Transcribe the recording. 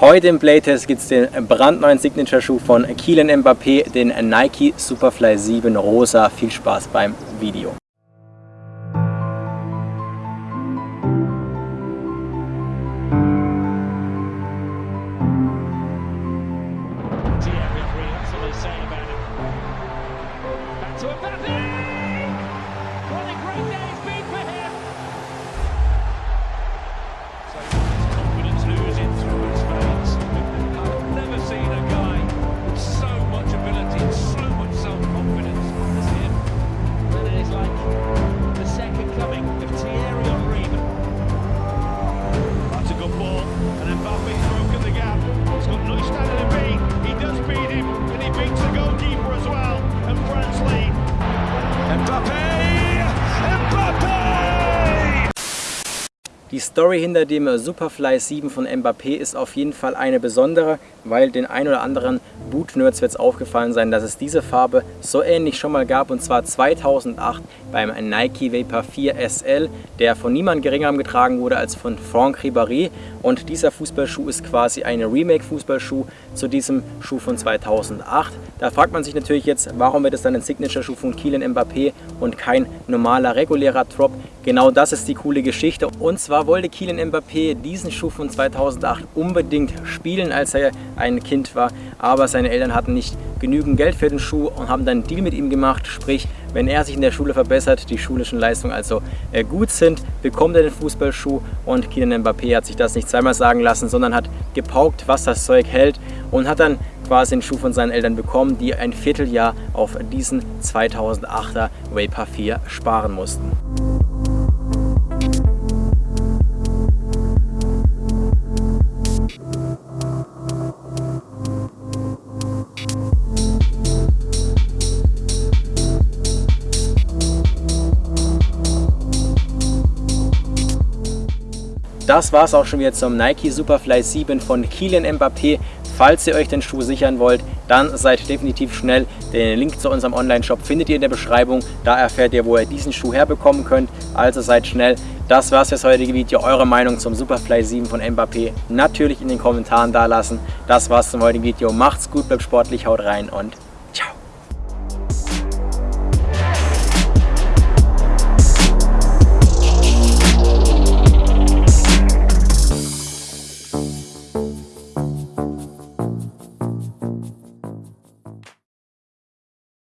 Heute im Playtest gibt es den brandneuen Signature-Schuh von Kylian Mbappé, den Nike Superfly 7 Rosa. Viel Spaß beim Video. and he beats the goalkeeper as well, and France lead. Mbappe! Die Story hinter dem Superfly 7 von Mbappé ist auf jeden Fall eine besondere, weil den ein oder anderen Boot-Nerds wird es aufgefallen sein, dass es diese Farbe so ähnlich schon mal gab und zwar 2008 beim Nike Vapor 4 SL, der von niemand geringerem getragen wurde als von Franck Ribéry und dieser Fußballschuh ist quasi ein Remake-Fußballschuh zu diesem Schuh von 2008. Da fragt man sich natürlich jetzt, warum wird es dann ein Signature-Schuh von Kylian Mbappé und kein normaler regulärer Drop? Genau das ist die coole Geschichte und zwar wollte Kylian Mbappé diesen Schuh von 2008 unbedingt spielen, als er ein Kind war, aber seine Eltern hatten nicht genügend Geld für den Schuh und haben dann einen Deal mit ihm gemacht, sprich, wenn er sich in der Schule verbessert, die schulischen Leistungen also äh, gut sind, bekommt er den Fußballschuh und Kylian Mbappé hat sich das nicht zweimal sagen lassen, sondern hat gepaukt, was das Zeug hält und hat dann quasi den Schuh von seinen Eltern bekommen, die ein Vierteljahr auf diesen 2008er Vapor 4 sparen mussten. Das war es auch schon wieder zum Nike Superfly 7 von Kylian Mbappé. Falls ihr euch den Schuh sichern wollt, dann seid definitiv schnell. Den Link zu unserem Online-Shop findet ihr in der Beschreibung. Da erfährt ihr, wo ihr diesen Schuh herbekommen könnt. Also seid schnell. Das war's fürs heutige Video. Eure Meinung zum Superfly 7 von Mbappé natürlich in den Kommentaren da lassen. Das war's zum heutigen Video. Macht's gut, bleibt sportlich, haut rein und